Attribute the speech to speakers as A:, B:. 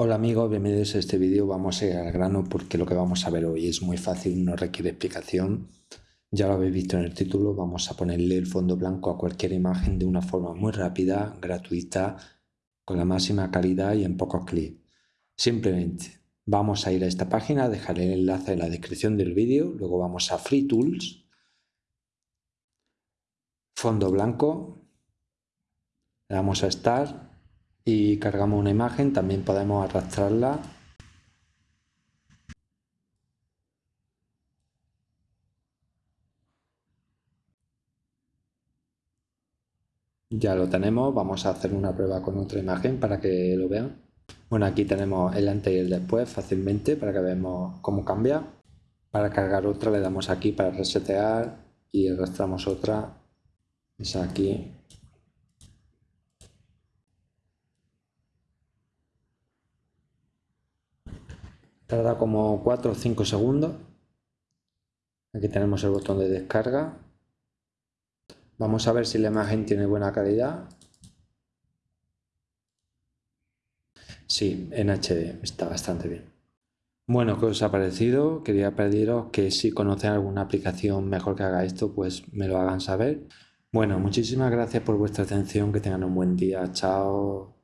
A: Hola amigos, bienvenidos a este vídeo. Vamos a ir al grano porque lo que vamos a ver hoy es muy fácil, no requiere explicación. Ya lo habéis visto en el título, vamos a ponerle el fondo blanco a cualquier imagen de una forma muy rápida, gratuita, con la máxima calidad y en pocos clics. Simplemente vamos a ir a esta página, dejaré el enlace en la descripción del vídeo, luego vamos a Free Tools, fondo blanco, le damos a Start y cargamos una imagen, también podemos arrastrarla Ya lo tenemos, vamos a hacer una prueba con otra imagen para que lo vean. Bueno, aquí tenemos el antes y el después fácilmente para que veamos cómo cambia. Para cargar otra le damos aquí para resetear y arrastramos otra. Es aquí Tarda como 4 o 5 segundos. Aquí tenemos el botón de descarga. Vamos a ver si la imagen tiene buena calidad. Sí, en HD está bastante bien. Bueno, ¿qué os ha parecido? Quería pediros que si conocen alguna aplicación mejor que haga esto, pues me lo hagan saber. Bueno, muchísimas gracias por vuestra atención, que tengan un buen día, chao.